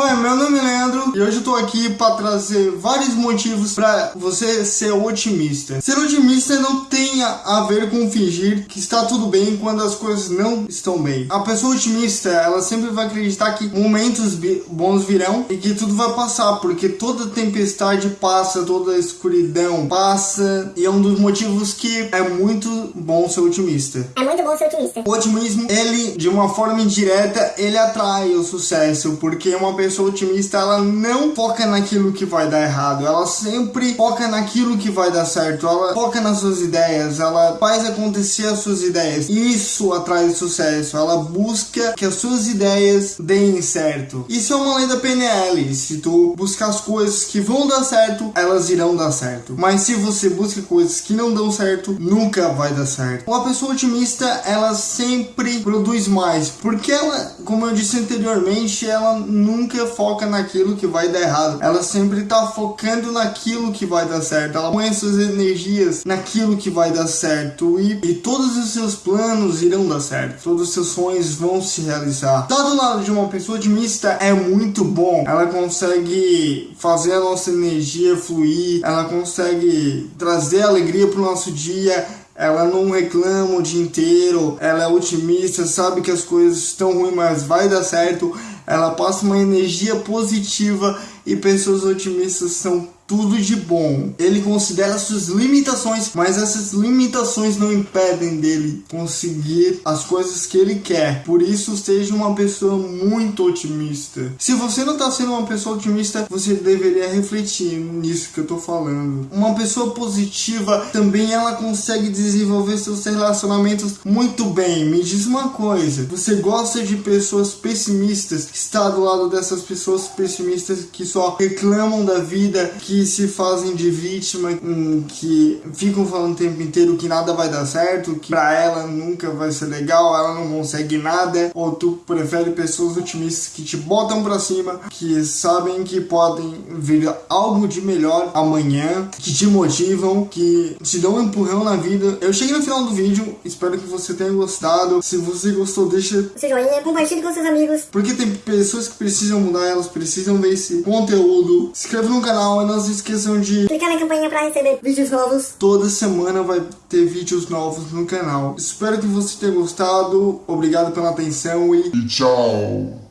Oi, meu nome é Leandro e hoje eu tô aqui para trazer vários motivos para você ser otimista. Ser otimista não tem a ver com fingir que está tudo bem quando as coisas não estão bem. A pessoa otimista, ela sempre vai acreditar que momentos bons virão e que tudo vai passar, porque toda tempestade passa, toda escuridão passa e é um dos motivos que é muito bom ser otimista. É muito bom ser otimista. O otimismo, ele, de uma forma indireta, ele atrai o sucesso, porque uma pessoa pessoa otimista, ela não foca naquilo que vai dar errado, ela sempre foca naquilo que vai dar certo, ela foca nas suas ideias, ela faz acontecer as suas ideias. Isso atrai sucesso, ela busca que as suas ideias deem certo. Isso é uma lei da PNL, se tu buscar as coisas que vão dar certo, elas irão dar certo. Mas se você busca coisas que não dão certo, nunca vai dar certo. Uma pessoa otimista, ela sempre produz mais, porque ela, como eu disse anteriormente, ela nunca nunca foca naquilo que vai dar errado. Ela sempre tá focando naquilo que vai dar certo. Ela põe suas energias naquilo que vai dar certo. E, e todos os seus planos irão dar certo. Todos os seus sonhos vão se realizar. Tá do lado de uma pessoa otimista é muito bom. Ela consegue fazer a nossa energia fluir. Ela consegue trazer alegria pro nosso dia ela não reclama o dia inteiro, ela é otimista, sabe que as coisas estão ruins, mas vai dar certo ela passa uma energia positiva e pessoas otimistas são tudo de bom. Ele considera suas limitações, mas essas limitações não impedem dele conseguir as coisas que ele quer. Por isso, seja uma pessoa muito otimista. Se você não está sendo uma pessoa otimista, você deveria refletir nisso que eu estou falando. Uma pessoa positiva também ela consegue desenvolver seus relacionamentos muito bem. Me diz uma coisa, você gosta de pessoas pessimistas? Está do lado dessas pessoas pessimistas que só reclamam da vida, que se fazem de vítima, que ficam falando o tempo inteiro que nada vai dar certo, que pra ela nunca vai ser legal, ela não consegue nada, ou tu prefere pessoas otimistas que te botam pra cima, que sabem que podem vir algo de melhor amanhã, que te motivam, que te dão um empurrão na vida. Eu cheguei no final do vídeo, espero que você tenha gostado. Se você gostou, deixa seu joinha, compartilhe com seus amigos. Porque tem pessoas que precisam mudar, elas precisam ver esse conteúdo. Se inscreva no canal e não se esqueçam de clicar na campainha para receber vídeos novos. Toda semana vai ter vídeos novos no canal. Espero que você tenha gostado. Obrigado pela atenção e, e tchau.